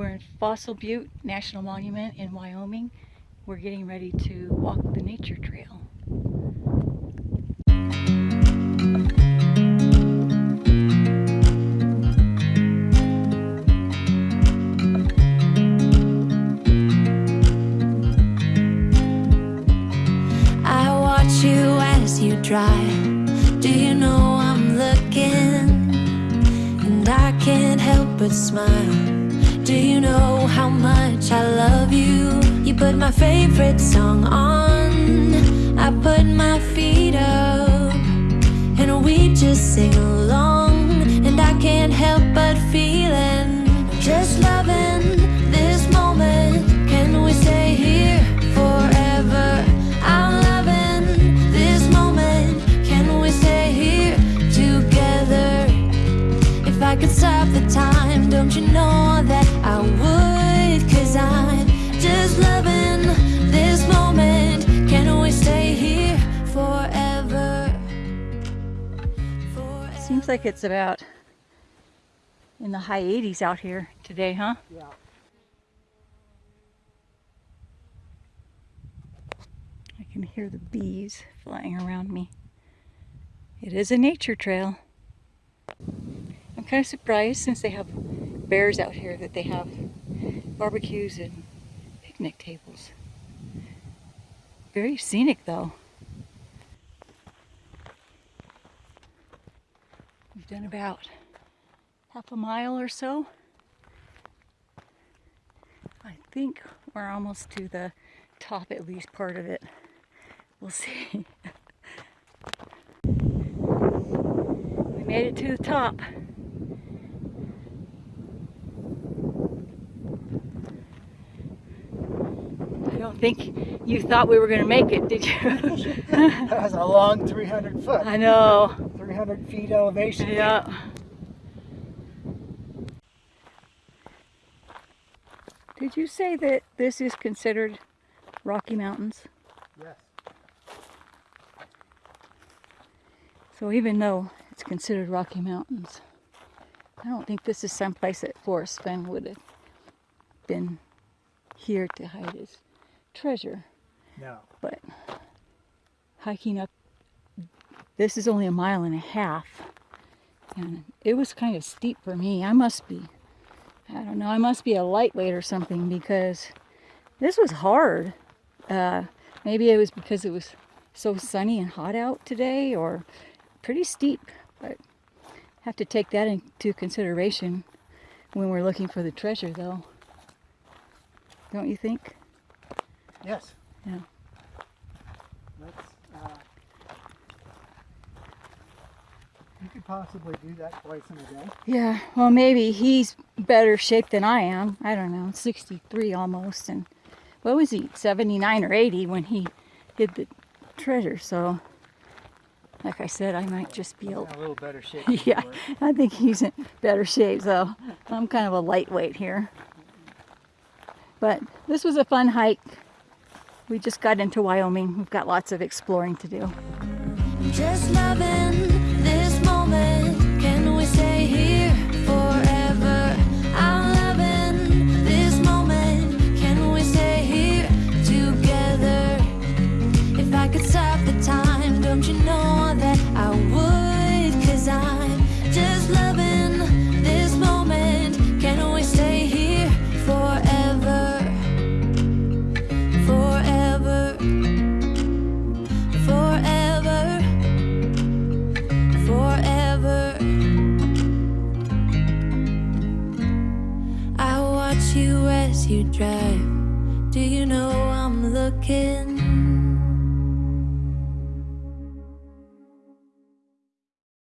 We're in Fossil Butte National Monument in Wyoming. We're getting ready to walk the nature trail. I watch you as you drive. Do you know I'm looking? And I can't help but smile. Do you know how much I love you? You put my favorite song on. I put my feet up. And we just sing along. Like it's about in the high 80s out here today, huh? Yeah. I can hear the bees flying around me. It is a nature trail. I'm kind of surprised since they have bears out here that they have barbecues and picnic tables. Very scenic though. We've done about half a mile or so. I think we're almost to the top, at least part of it. We'll see. we made it to the top. I don't think you thought we were going to make it, did you? That was a long 300 foot, I know. 300 feet elevation. Yeah. Did you say that this is considered Rocky Mountains? Yes. So even though it's considered Rocky Mountains, I don't think this is someplace that Forrest Fenn would have been here to hide his treasure. No. But hiking up, this is only a mile and a half, and it was kind of steep for me. I must be, I don't know, I must be a lightweight or something because this was hard. Uh, maybe it was because it was so sunny and hot out today, or pretty steep. But have to take that into consideration when we're looking for the treasure, though. Don't you think? Yes. Yeah. That's, uh, you could possibly do that twice in a day. Yeah, well, maybe he's better shape than I am. I don't know, 63 almost. And what was he, 79 or 80 when he hid the treasure? So, like I said, I might just be a a little better shape. yeah, were. I think he's in better shape, so I'm kind of a lightweight here. But this was a fun hike. We just got into Wyoming. We've got lots of exploring to do. You drive. Do you know I'm looking?